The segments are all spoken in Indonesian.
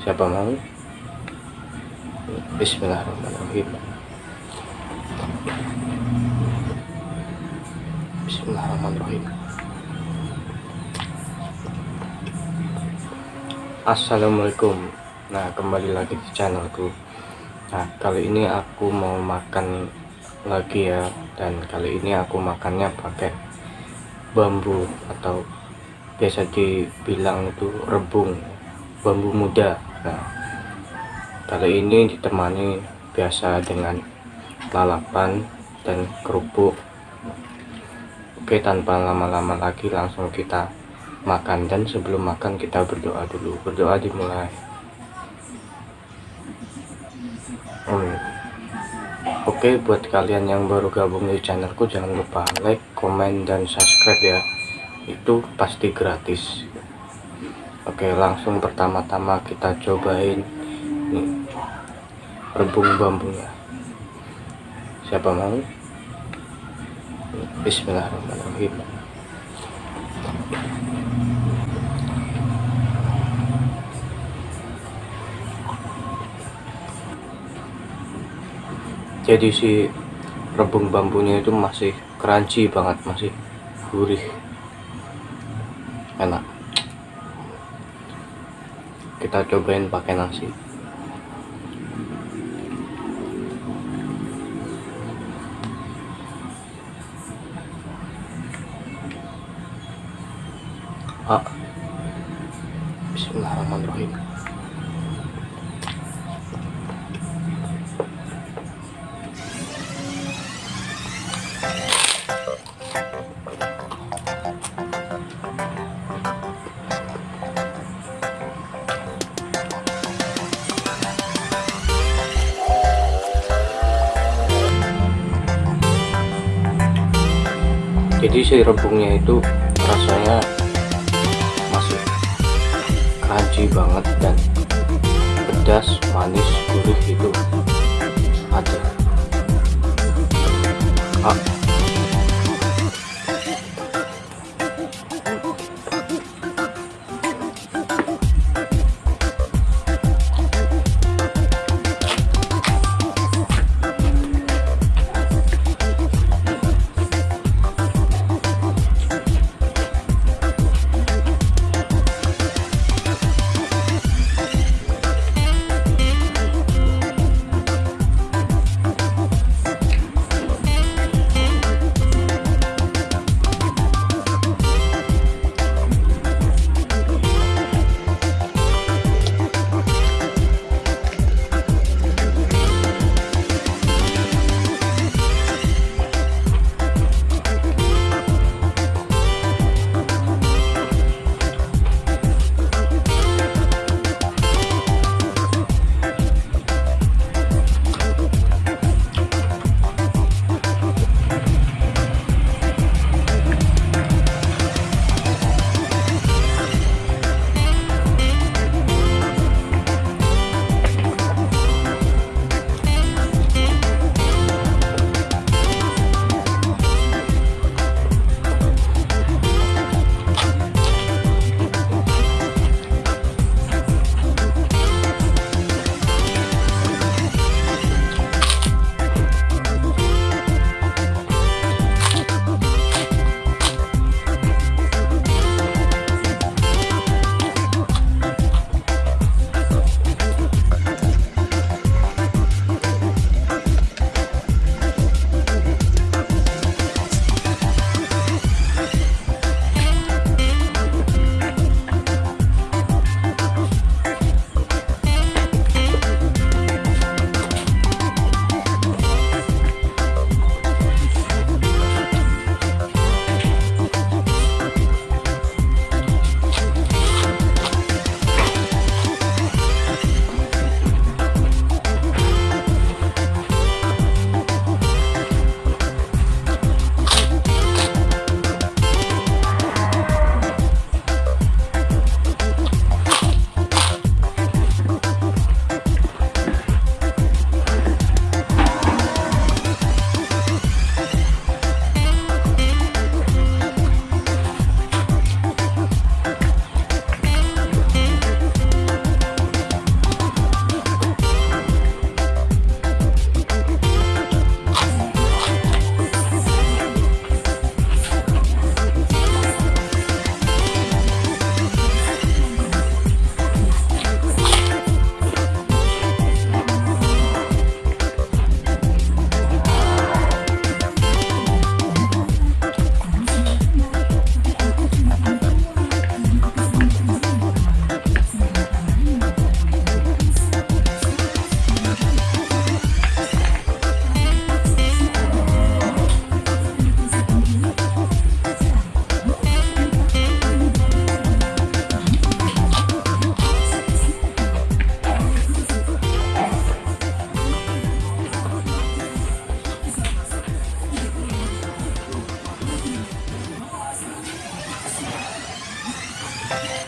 Siapa mau? Bismillahirrahmanirrahim. Bismillahirrahmanirrahim. Assalamualaikum. Nah, kembali lagi di channelku. Nah, kali ini aku mau makan lagi ya, dan kali ini aku makannya pakai bambu atau biasa dibilang itu rebung, bambu muda. Nah, kali ini ditemani biasa dengan lalapan dan kerupuk. Oke, tanpa lama-lama lagi langsung kita makan dan sebelum makan kita berdoa dulu berdoa dimulai hmm. oke buat kalian yang baru gabung di channelku jangan lupa like komen dan subscribe ya itu pasti gratis oke langsung pertama-tama kita cobain nih rebung bambunya. Siapa mau? Bismillahirrahmanirrahim. Jadi si rebung bambunya itu masih crunchy banget masih gurih. Enak kita cobain pakai nasi ah. Bismillahirrahmanirrahim jadi si rebungnya itu rasanya masih crunchy banget dan pedas manis gurih itu ada ah.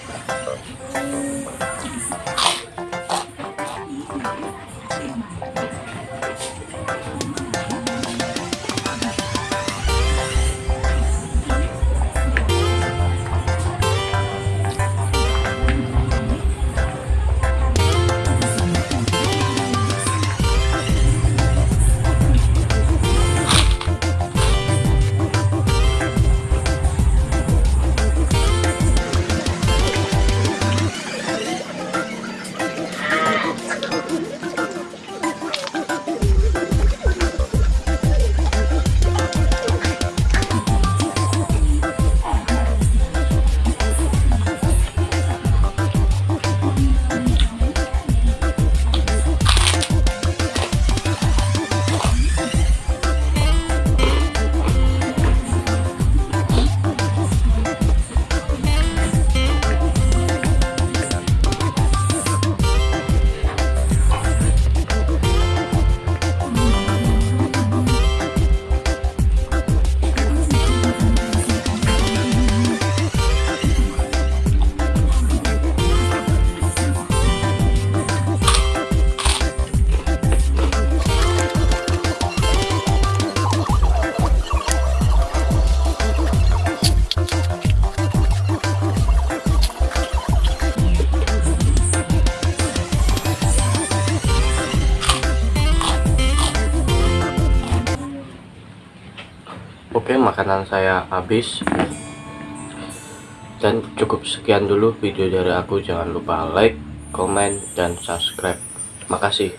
Música makanan saya habis. Dan cukup sekian dulu video dari aku. Jangan lupa like comment dan subscribe. Makasih